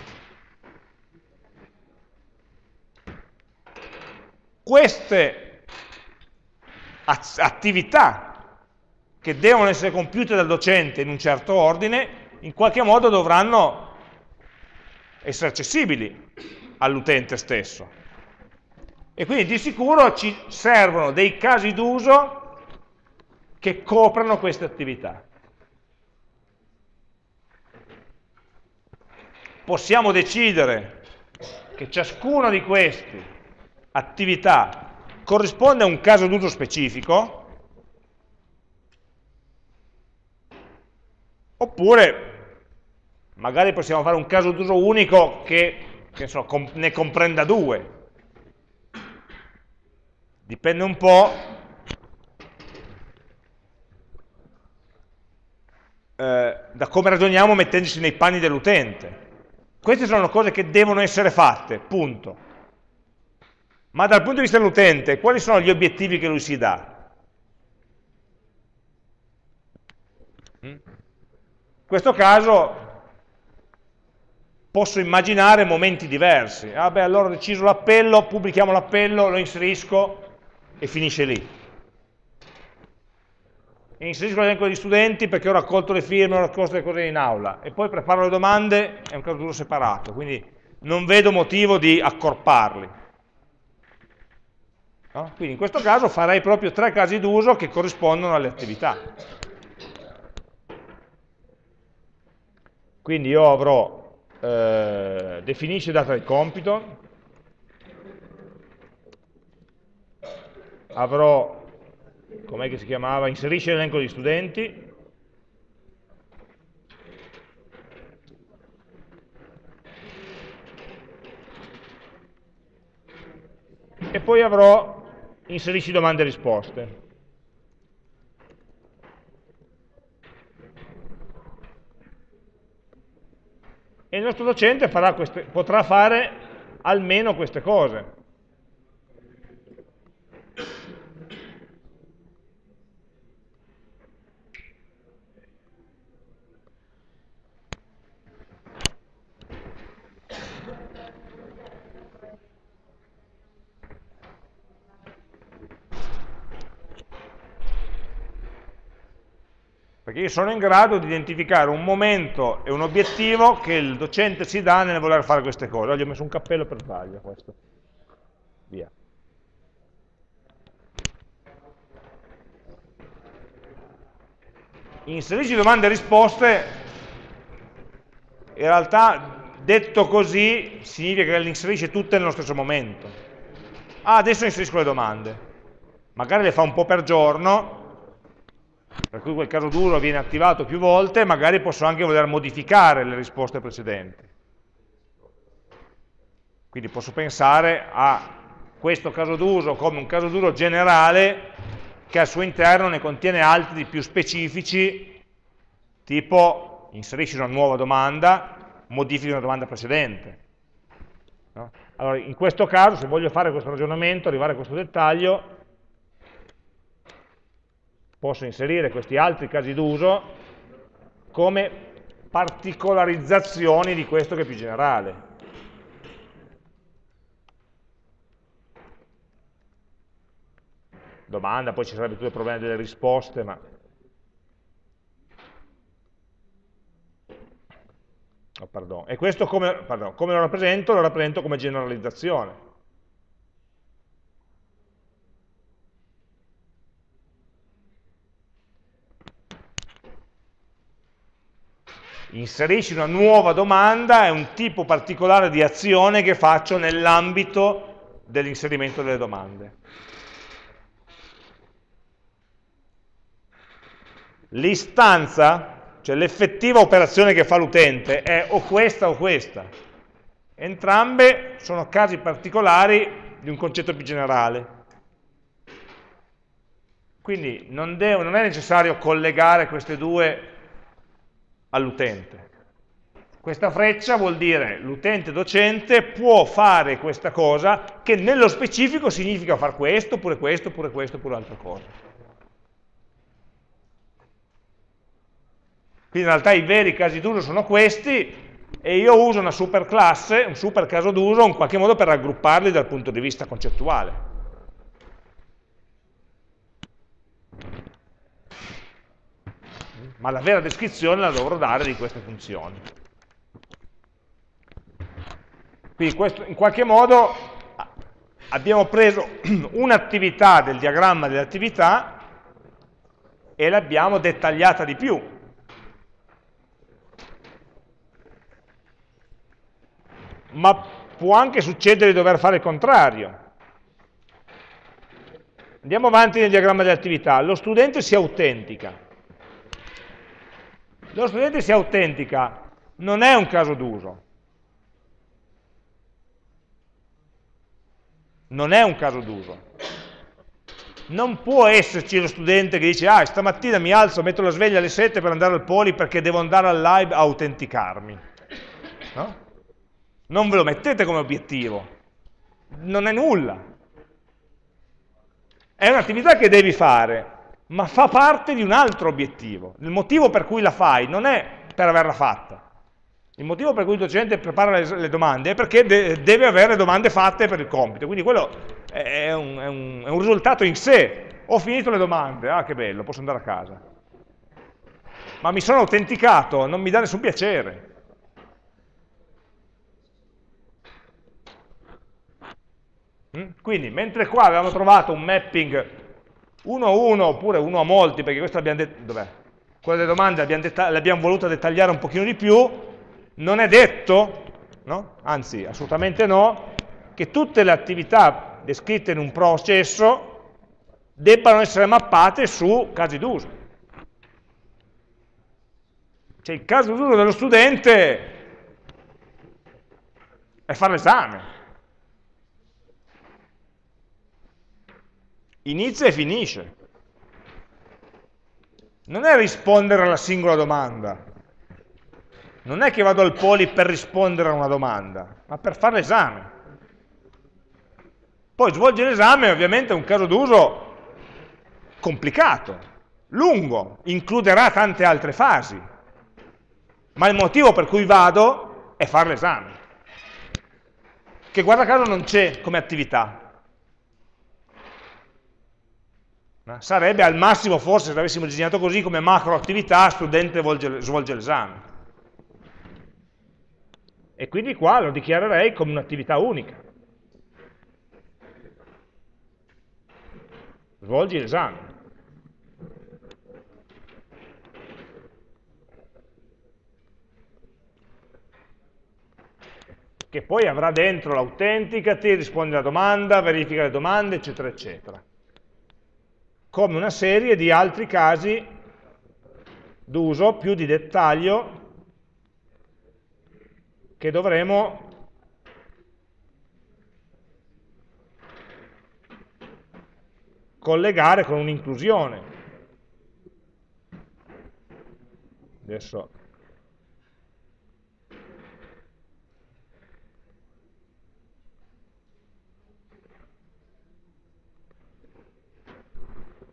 Queste attività che devono essere compiute dal docente in un certo ordine, in qualche modo dovranno essere accessibili all'utente stesso. E quindi di sicuro ci servono dei casi d'uso che coprano queste attività. Possiamo decidere che ciascuna di queste attività corrisponde a un caso d'uso specifico, Oppure magari possiamo fare un caso d'uso unico che, che so, com ne comprenda due. Dipende un po' eh, da come ragioniamo mettendoci nei panni dell'utente. Queste sono cose che devono essere fatte, punto. Ma dal punto di vista dell'utente, quali sono gli obiettivi che lui si dà? In questo caso posso immaginare momenti diversi. Ah beh, allora ho deciso l'appello, pubblichiamo l'appello, lo inserisco e finisce lì. Inserisco l'elenco degli studenti perché ho raccolto le firme, ho raccolto le cose in aula e poi preparo le domande, è un caso duro separato, quindi non vedo motivo di accorparli. No? Quindi in questo caso farei proprio tre casi d'uso che corrispondono alle attività. Quindi io avrò eh, definisce data del compito, avrò, com'è che si chiamava, inserisce l'elenco di studenti, e poi avrò inserisci domande e risposte. E il nostro docente queste, potrà fare almeno queste cose. Perché io sono in grado di identificare un momento e un obiettivo che il docente si dà nel voler fare queste cose. Oggi ho messo un cappello per sbaglio questo. Via. Inserisci domande e risposte, in realtà detto così significa che le inserisce tutte nello stesso momento. Ah, adesso inserisco le domande. Magari le fa un po' per giorno, per cui quel caso duro viene attivato più volte, magari posso anche voler modificare le risposte precedenti. Quindi posso pensare a questo caso d'uso come un caso duro generale che al suo interno ne contiene altri più specifici, tipo inserisci una nuova domanda, modifichi una domanda precedente. No? Allora, in questo caso, se voglio fare questo ragionamento, arrivare a questo dettaglio, posso inserire questi altri casi d'uso come particolarizzazioni di questo che è più generale. Domanda, poi ci sarebbe tutto il problema delle risposte, ma... Oh, e questo come, pardon, come lo rappresento? Lo rappresento come generalizzazione. Inserisci una nuova domanda, è un tipo particolare di azione che faccio nell'ambito dell'inserimento delle domande. L'istanza, cioè l'effettiva operazione che fa l'utente, è o questa o questa. Entrambe sono casi particolari di un concetto più generale. Quindi non, devo, non è necessario collegare queste due all'utente. Questa freccia vuol dire l'utente docente può fare questa cosa che nello specifico significa fare questo, oppure questo, oppure questo, oppure altra cosa. Quindi in realtà i veri casi d'uso sono questi e io uso una superclasse, un super caso d'uso in qualche modo per raggrupparli dal punto di vista concettuale. Ma la vera descrizione la dovrò dare di queste funzioni. Quindi questo, in qualche modo abbiamo preso un'attività del diagramma delle attività e l'abbiamo dettagliata di più. Ma può anche succedere di dover fare il contrario. Andiamo avanti nel diagramma delle attività. Lo studente si autentica lo studente si autentica, non è un caso d'uso. Non è un caso d'uso. Non può esserci lo studente che dice, ah, stamattina mi alzo, metto la sveglia alle 7 per andare al poli perché devo andare al live a autenticarmi. No? Non ve lo mettete come obiettivo. Non è nulla. È un'attività che devi fare, ma fa parte di un altro obiettivo. Il motivo per cui la fai non è per averla fatta. Il motivo per cui il docente prepara le, le domande è perché de deve avere domande fatte per il compito. Quindi quello è un, è, un, è un risultato in sé. Ho finito le domande, ah che bello, posso andare a casa. Ma mi sono autenticato, non mi dà nessun piacere. Mm? Quindi, mentre qua avevamo trovato un mapping uno a uno oppure uno a molti, perché questo l'abbiamo dov'è? Quelle delle domande le abbiamo volute dettagliare un pochino di più, non è detto, no? anzi assolutamente no, che tutte le attività descritte in un processo debbano essere mappate su casi d'uso. Cioè il caso d'uso dello studente è fare l'esame. Inizia e finisce. Non è rispondere alla singola domanda. Non è che vado al poli per rispondere a una domanda, ma per fare l'esame. Poi svolgere l'esame ovviamente è un caso d'uso complicato, lungo, includerà tante altre fasi, ma il motivo per cui vado è fare l'esame, che guarda caso non c'è come attività. Sarebbe al massimo, forse, se l'avessimo disegnato così, come macro attività, studente svolge l'esame. E quindi qua lo dichiarerei come un'attività unica. Svolgi l'esame. che poi avrà dentro l'autenticati, risponde alla domanda, verifica le domande, eccetera, eccetera. Come una serie di altri casi d'uso più di dettaglio che dovremo collegare con un'inclusione. Adesso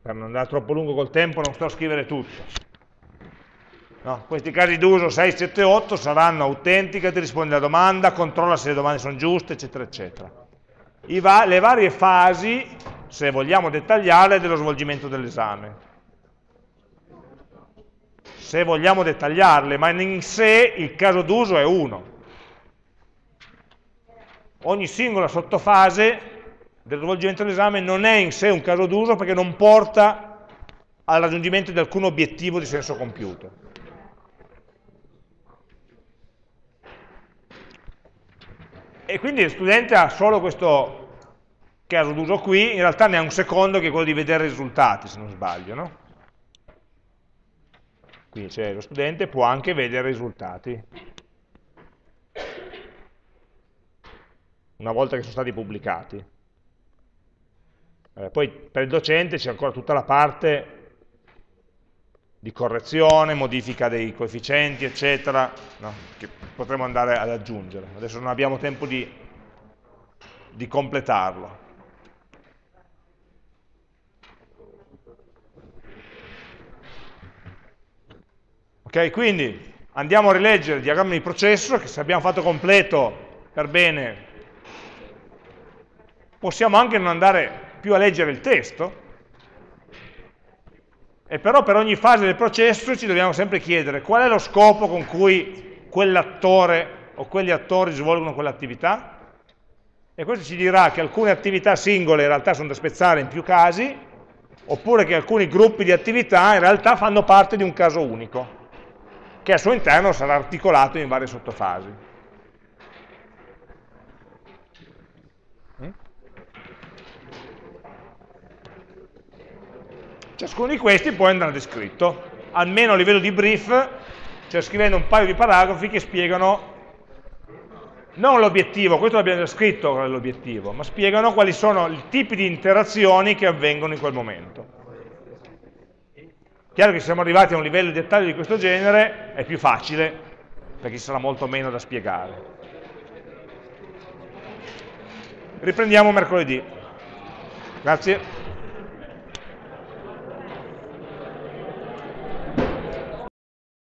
per non andare troppo lungo col tempo non sto a scrivere tutto. No, questi casi d'uso 6, 7, 8 saranno autenticati, rispondi alla domanda, controlla se le domande sono giuste, eccetera, eccetera. Va le varie fasi, se vogliamo dettagliarle, dello svolgimento dell'esame. Se vogliamo dettagliarle, ma in sé il caso d'uso è uno. Ogni singola sottofase del svolgimento dell'esame non è in sé un caso d'uso perché non porta al raggiungimento di alcun obiettivo di senso compiuto. E quindi il studente ha solo questo caso d'uso qui, in realtà ne ha un secondo che è quello di vedere i risultati, se non sbaglio, no? Quindi cioè, lo studente può anche vedere i risultati. Una volta che sono stati pubblicati. Eh, poi per il docente c'è ancora tutta la parte di correzione, modifica dei coefficienti, eccetera, no? che potremo andare ad aggiungere. Adesso non abbiamo tempo di, di completarlo. Ok, quindi andiamo a rileggere il diagramma di processo, che se abbiamo fatto completo per bene, possiamo anche non andare più a leggere il testo, e però per ogni fase del processo ci dobbiamo sempre chiedere qual è lo scopo con cui quell'attore o quegli attori svolgono quell'attività, e questo ci dirà che alcune attività singole in realtà sono da spezzare in più casi, oppure che alcuni gruppi di attività in realtà fanno parte di un caso unico, che al suo interno sarà articolato in varie sottofasi. Ciascuno di questi poi andrà descritto, almeno a livello di brief, cioè scrivendo un paio di paragrafi che spiegano non l'obiettivo, questo l'abbiamo già scritto qual è l'obiettivo, ma spiegano quali sono i tipi di interazioni che avvengono in quel momento. Chiaro che se siamo arrivati a un livello di dettaglio di questo genere è più facile, perché ci sarà molto meno da spiegare. Riprendiamo mercoledì. Grazie.